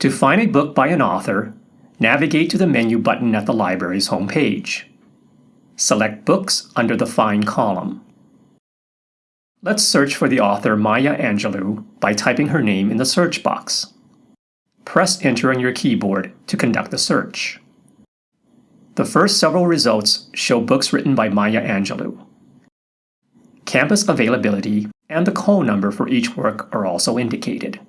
To find a book by an author, navigate to the menu button at the library's homepage. Select Books under the Find column. Let's search for the author Maya Angelou by typing her name in the search box. Press Enter on your keyboard to conduct the search. The first several results show books written by Maya Angelou. Campus availability and the call number for each work are also indicated.